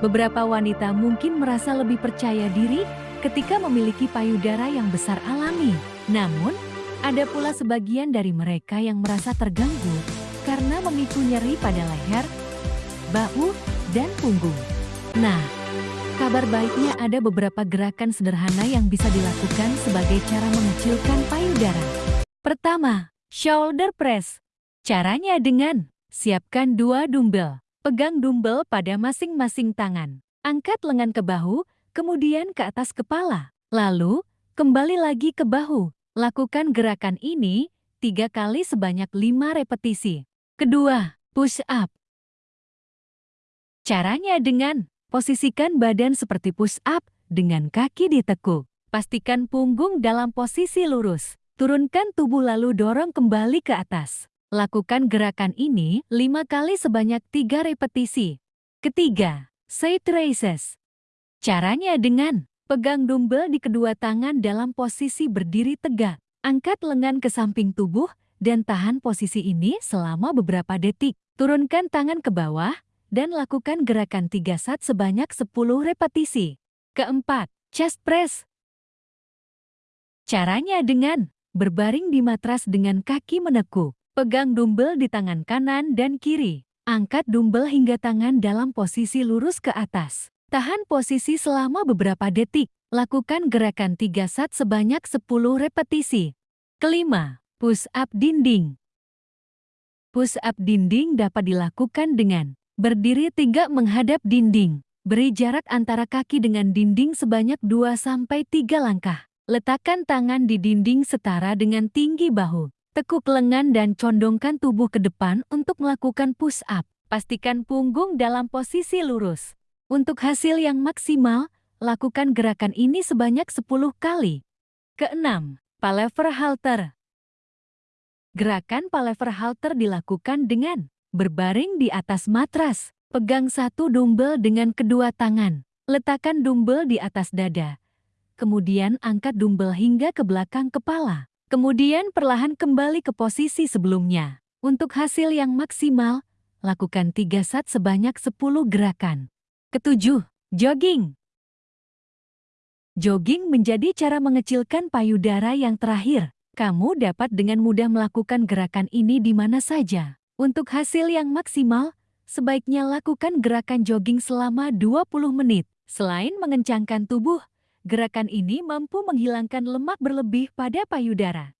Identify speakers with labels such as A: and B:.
A: Beberapa wanita mungkin merasa lebih percaya diri ketika memiliki payudara yang besar alami. Namun, ada pula sebagian dari mereka yang merasa terganggu karena memicu nyeri pada leher, bahu, dan punggung. Nah, kabar baiknya ada beberapa gerakan sederhana yang bisa dilakukan sebagai cara mengecilkan payudara. Pertama, shoulder press. Caranya dengan siapkan dua dumbbell. Pegang dumbbell pada masing-masing tangan. Angkat lengan ke bahu, kemudian ke atas kepala. Lalu, kembali lagi ke bahu. Lakukan gerakan ini tiga kali sebanyak lima repetisi. Kedua, push up. Caranya dengan posisikan badan seperti push up dengan kaki ditekuk. Pastikan punggung dalam posisi lurus. Turunkan tubuh lalu dorong kembali ke atas. Lakukan gerakan ini lima kali sebanyak tiga repetisi. Ketiga, side raises. Caranya dengan pegang dumbbell di kedua tangan dalam posisi berdiri tegak. Angkat lengan ke samping tubuh dan tahan posisi ini selama beberapa detik. Turunkan tangan ke bawah dan lakukan gerakan tiga set sebanyak 10 repetisi. Keempat, chest press. Caranya dengan berbaring di matras dengan kaki menekuk. Pegang dumbbell di tangan kanan dan kiri. Angkat dumbbell hingga tangan dalam posisi lurus ke atas. Tahan posisi selama beberapa detik. Lakukan gerakan 3 set sebanyak 10 repetisi. Kelima, push up dinding. Push up dinding dapat dilakukan dengan berdiri tegak menghadap dinding. Beri jarak antara kaki dengan dinding sebanyak 2-3 langkah. Letakkan tangan di dinding setara dengan tinggi bahu. Tekuk lengan dan condongkan tubuh ke depan untuk melakukan push-up. Pastikan punggung dalam posisi lurus. Untuk hasil yang maksimal, lakukan gerakan ini sebanyak 10 kali. Keenam, palaver halter. Gerakan palaver halter dilakukan dengan berbaring di atas matras. Pegang satu dumbbell dengan kedua tangan. Letakkan dumbbell di atas dada. Kemudian angkat dumbbell hingga ke belakang kepala. Kemudian perlahan kembali ke posisi sebelumnya. Untuk hasil yang maksimal, lakukan 3 set sebanyak 10 gerakan. Ketujuh, jogging. Jogging menjadi cara mengecilkan payudara yang terakhir. Kamu dapat dengan mudah melakukan gerakan ini di mana saja. Untuk hasil yang maksimal, sebaiknya lakukan gerakan jogging selama 20 menit. Selain mengencangkan tubuh, Gerakan ini mampu menghilangkan lemak berlebih pada payudara.